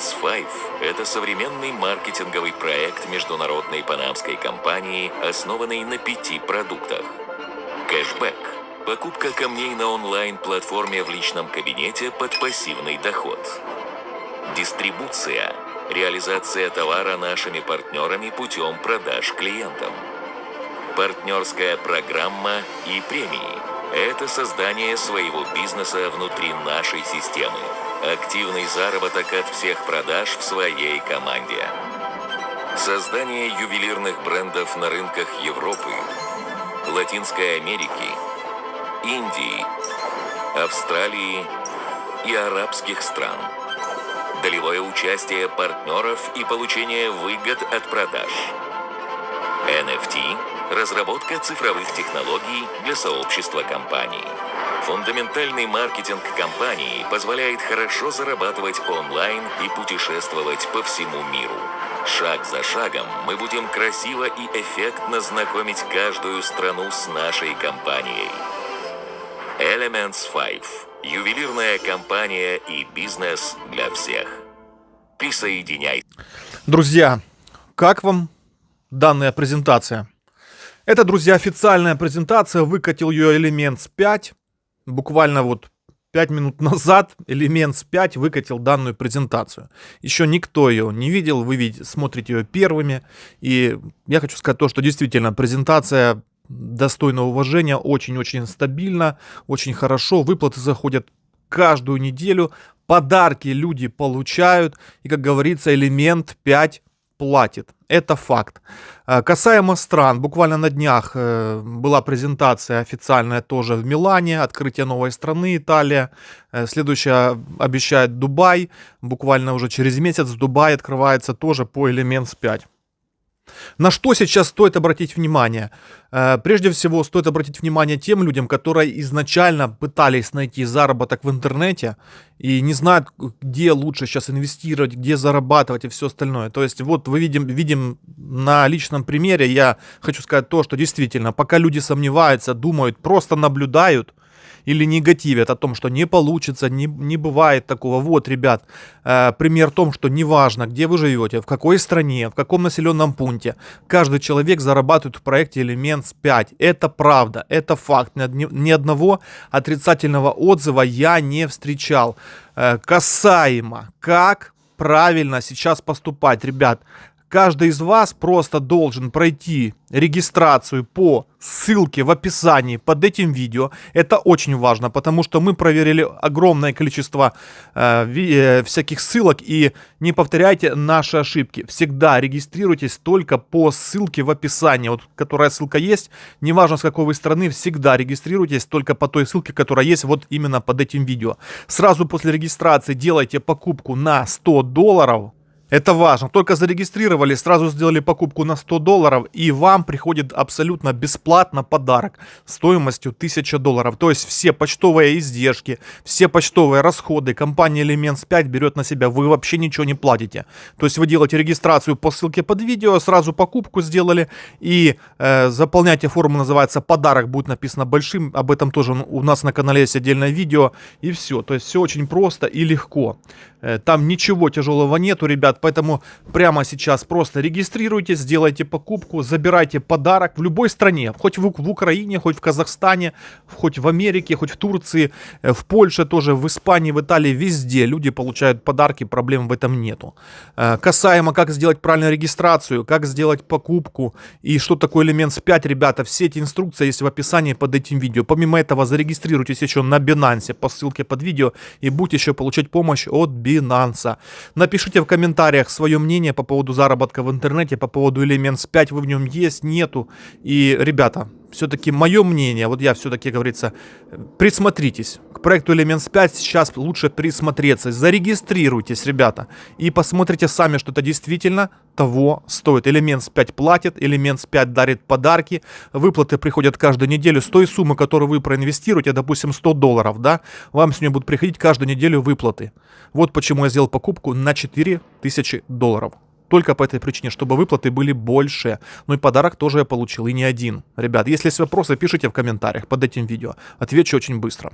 Elements 5 – это современный маркетинговый проект международной панамской компании, основанный на пяти продуктах. Кэшбэк – покупка камней на онлайн-платформе в личном кабинете под пассивный доход. Дистрибуция – реализация товара нашими партнерами путем продаж клиентам. Партнерская программа и премии – это создание своего бизнеса внутри нашей системы. Активный заработок от всех продаж в своей команде. Создание ювелирных брендов на рынках Европы, Латинской Америки, Индии, Австралии и арабских стран. Долевое участие партнеров и получение выгод от продаж. NFT – разработка цифровых технологий для сообщества компаний. Фундаментальный маркетинг компании позволяет хорошо зарабатывать онлайн и путешествовать по всему миру. Шаг за шагом мы будем красиво и эффектно знакомить каждую страну с нашей компанией. Elements 5. Ювелирная компания и бизнес для всех. Присоединяйтесь. Друзья, как вам данная презентация? Это, друзья, официальная презентация. Выкатил ее Elements 5 буквально вот 5 минут назад Elements 5 выкатил данную презентацию. Еще никто ее не видел, вы видите, смотрите ее первыми. И я хочу сказать то, что действительно презентация достойна уважения, очень-очень стабильно, очень хорошо. Выплаты заходят каждую неделю, подарки люди получают. И, как говорится, элемент 5 платит. Это факт. Э, касаемо стран, буквально на днях э, была презентация официальная тоже в Милане, открытие новой страны, Италия. Э, следующая обещает Дубай. Буквально уже через месяц в Дубае открывается тоже по Elements 5. На что сейчас стоит обратить внимание? Э, прежде всего, стоит обратить внимание тем людям, которые изначально пытались найти заработок в интернете и не знают, где лучше сейчас инвестировать, где зарабатывать и все остальное. То есть вот вы видим, видим на личном примере, я хочу сказать то, что действительно, пока люди сомневаются, думают, просто наблюдают, или негативят о том, что не получится, не, не бывает такого. Вот, ребят, э, пример в том, что неважно, где вы живете, в какой стране, в каком населенном пункте, каждый человек зарабатывает в проекте Elements 5. Это правда, это факт. Ни, ни одного отрицательного отзыва я не встречал. Э, касаемо, как правильно сейчас поступать, ребят, каждый из вас просто должен пройти регистрацию по ссылке в описании под этим видео. Это очень важно, потому что мы проверили огромное количество э, э, всяких ссылок и не повторяйте наши ошибки. Всегда регистрируйтесь только по ссылке в описании, вот которая ссылка есть. Неважно с какой вы страны, всегда регистрируйтесь только по той ссылке, которая есть вот именно под этим видео. Сразу после регистрации делайте покупку на 100 долларов это важно. Только зарегистрировали, сразу сделали покупку на 100 долларов, и вам приходит абсолютно бесплатно подарок стоимостью 1000 долларов. То есть все почтовые издержки, все почтовые расходы компания Elements 5 берет на себя. Вы вообще ничего не платите. То есть вы делаете регистрацию по ссылке под видео, сразу покупку сделали и э, заполняйте форму, называется подарок, будет написано большим. Об этом тоже у нас на канале есть отдельное видео. И все. То есть все очень просто и легко. Э, там ничего тяжелого нету, ребят, поэтому прямо сейчас просто регистрируйтесь, сделайте покупку, забирайте подарок в любой стране, хоть в, в Украине, хоть в Казахстане, хоть в Америке, хоть в Турции, э, в Польше тоже, в Испании, в Италии, везде люди получают подарки, проблем в этом нету. Э, касаемо, как сделать правильную регистрацию, как сделать покупку и что такое Elements 5, ребята, все эти инструкции есть в описании под этим видео. Помимо этого, зарегистрируйтесь еще на Binance по ссылке под видео и будете еще получать помощь от Binance. Binance. Напишите в комментариях свое мнение по поводу заработка в интернете, по поводу Elements 5, вы в нем есть, нету. И, ребята, все-таки мое мнение, вот я все-таки, говорится, присмотритесь. К проекту Elements 5 сейчас лучше присмотреться. Зарегистрируйтесь, ребята, и посмотрите сами, что это действительно того стоит. Elements 5 платит, Elements 5 дарит подарки, выплаты приходят каждую неделю. С той суммы, которую вы проинвестируете, допустим, 100 долларов, да, вам с нее будут приходить каждую неделю выплаты. Вот почему я сделал покупку на 4000 долларов. Только по этой причине, чтобы выплаты были больше. Ну и подарок тоже я получил, и не один. Ребят, если есть вопросы, пишите в комментариях под этим видео. Отвечу очень быстро.